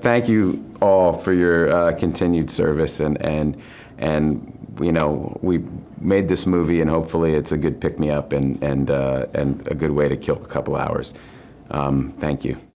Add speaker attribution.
Speaker 1: Thank you all for your uh, continued service and, and, and, you know, we made this movie and hopefully it's a good pick-me-up and, and, uh, and a good way to kill a couple hours. Um, Thank you.